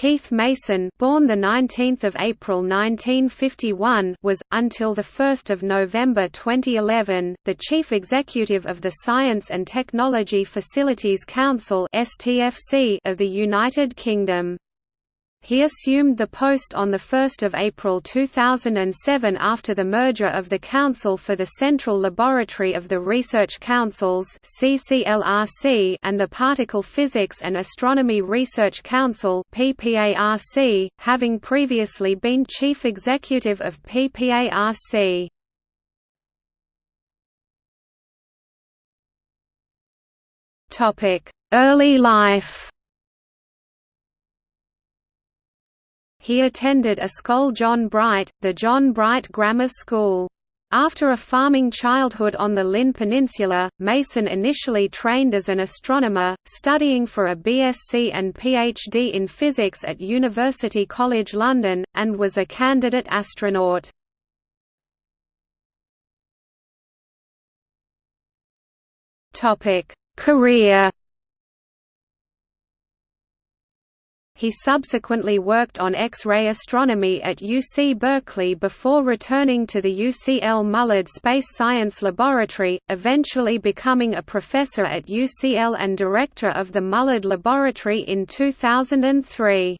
Keith Mason, born the 19th of April 1951, was until the 1st of November 2011 the chief executive of the Science and Technology Facilities Council (STFC) of the United Kingdom. He assumed the post on 1 April 2007 after the merger of the Council for the Central Laboratory of the Research Councils and the Particle Physics and Astronomy Research Council having previously been Chief Executive of PPARC. Early life He attended Ysgol John Bright, the John Bright Grammar School. After a farming childhood on the Llyn Peninsula, Mason initially trained as an astronomer, studying for a BSc and PhD in physics at University College London, and was a candidate astronaut. Career He subsequently worked on X-ray astronomy at UC Berkeley before returning to the UCL Mullard Space Science Laboratory, eventually becoming a professor at UCL and director of the Mullard Laboratory in 2003.